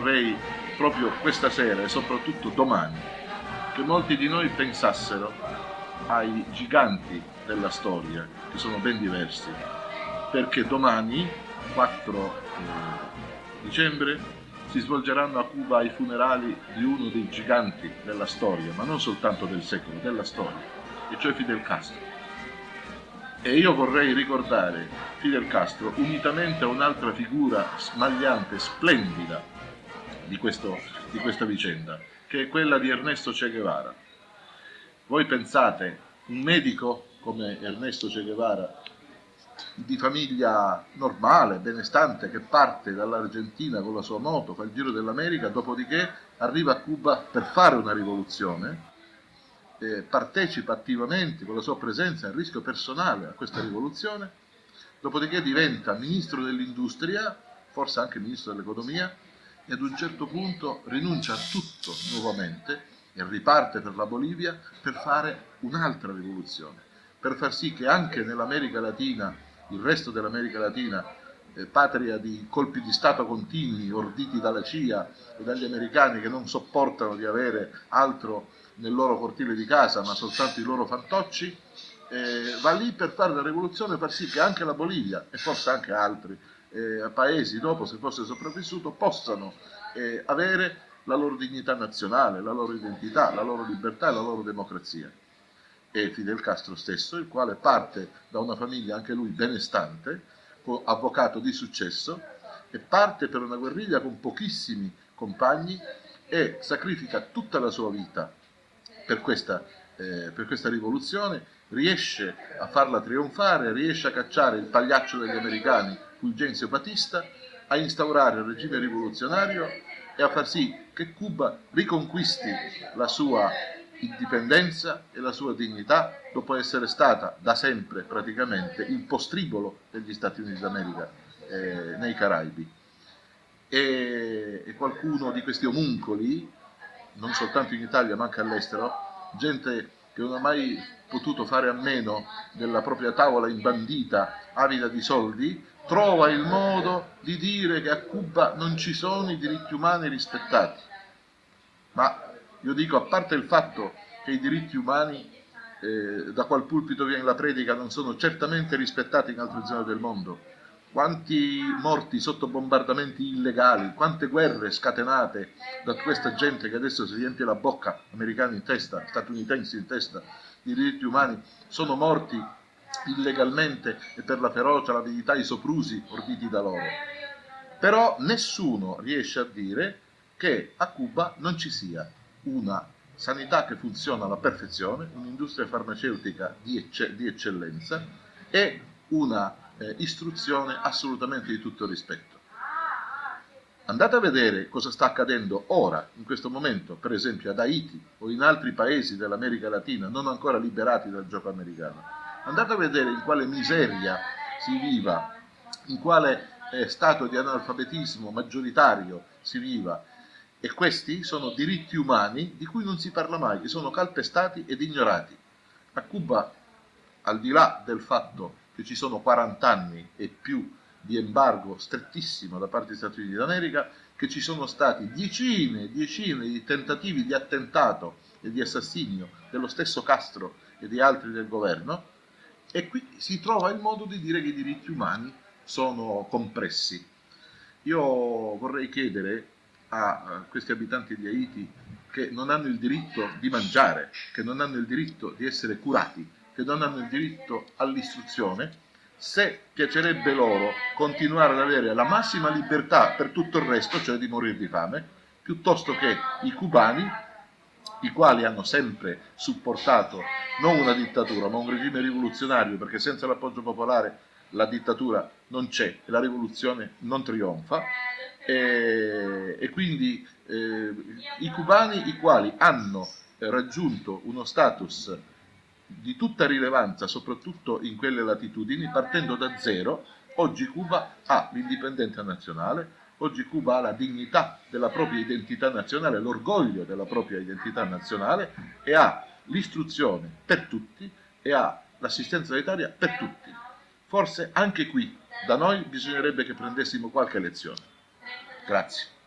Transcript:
vorrei proprio questa sera e soprattutto domani che molti di noi pensassero ai giganti della storia, che sono ben diversi, perché domani, 4 eh, dicembre, si svolgeranno a Cuba i funerali di uno dei giganti della storia, ma non soltanto del secolo, della storia, e cioè Fidel Castro. E io vorrei ricordare Fidel Castro unitamente a un'altra figura smagliante, splendida di, questo, di questa vicenda, che è quella di Ernesto Che Guevara. Voi pensate, un medico come Ernesto Che Guevara, di famiglia normale, benestante, che parte dall'Argentina con la sua moto, fa il giro dell'America, dopodiché arriva a Cuba per fare una rivoluzione, eh, partecipa attivamente con la sua presenza a rischio personale a questa rivoluzione, dopodiché diventa ministro dell'industria, forse anche ministro dell'economia, e ad un certo punto rinuncia a tutto nuovamente e riparte per la Bolivia per fare un'altra rivoluzione, per far sì che anche nell'America Latina, il resto dell'America Latina, eh, patria di colpi di Stato continui orditi dalla CIA e dagli americani che non sopportano di avere altro nel loro cortile di casa ma soltanto i loro fantocci, eh, va lì per fare la rivoluzione, far sì che anche la Bolivia e forse anche altri eh, paesi dopo, se fosse sopravvissuto, possano eh, avere la loro dignità nazionale, la loro identità, la loro libertà e la loro democrazia. E Fidel Castro stesso, il quale parte da una famiglia anche lui benestante, avvocato di successo, e parte per una guerriglia con pochissimi compagni e sacrifica tutta la sua vita per questa, eh, per questa rivoluzione, riesce a farla trionfare, riesce a cacciare il pagliaccio degli americani, Fulgenzio Batista, a instaurare il regime rivoluzionario e a far sì che Cuba riconquisti la sua indipendenza e la sua dignità dopo essere stata da sempre praticamente il postribolo degli Stati Uniti d'America eh, nei Caraibi. E, e qualcuno di questi omuncoli non soltanto in Italia ma anche all'estero, gente che non ha mai potuto fare a meno della propria tavola imbandita, avida di soldi, trova il modo di dire che a Cuba non ci sono i diritti umani rispettati. Ma io dico, a parte il fatto che i diritti umani eh, da qual pulpito viene la predica non sono certamente rispettati in altre zone del mondo, quanti morti sotto bombardamenti illegali, quante guerre scatenate da questa gente che adesso si riempie la bocca, americani in testa, statunitensi in testa, di diritti umani, sono morti illegalmente e per la ferocia, l'avidità, i soprusi orditi da loro. Però nessuno riesce a dire che a Cuba non ci sia una sanità che funziona alla perfezione, un'industria farmaceutica di, ecce di eccellenza e una eh, istruzione assolutamente di tutto rispetto. Andate a vedere cosa sta accadendo ora, in questo momento, per esempio ad Haiti o in altri paesi dell'America Latina non ancora liberati dal gioco americano. Andate a vedere in quale miseria si viva, in quale eh, stato di analfabetismo maggioritario si viva. E questi sono diritti umani di cui non si parla mai, che sono calpestati ed ignorati. A Cuba, al di là del fatto che ci sono 40 anni e più di embargo strettissimo da parte degli Stati Uniti d'America, che ci sono stati decine e decine di tentativi di attentato e di assassinio dello stesso Castro e di altri del governo, e qui si trova il modo di dire che i diritti umani sono compressi. Io vorrei chiedere a questi abitanti di Haiti che non hanno il diritto di mangiare, che non hanno il diritto di essere curati, che non hanno il diritto all'istruzione, se piacerebbe loro continuare ad avere la massima libertà per tutto il resto, cioè di morire di fame, piuttosto che i cubani, i quali hanno sempre supportato non una dittatura, ma un regime rivoluzionario, perché senza l'appoggio popolare la dittatura non c'è e la rivoluzione non trionfa, e, e quindi eh, i cubani i quali hanno raggiunto uno status di tutta rilevanza, soprattutto in quelle latitudini, partendo da zero, oggi Cuba ha l'indipendenza nazionale, oggi Cuba ha la dignità della propria identità nazionale, l'orgoglio della propria identità nazionale e ha l'istruzione per tutti e ha l'assistenza sanitaria per tutti. Forse anche qui da noi bisognerebbe che prendessimo qualche lezione. Grazie.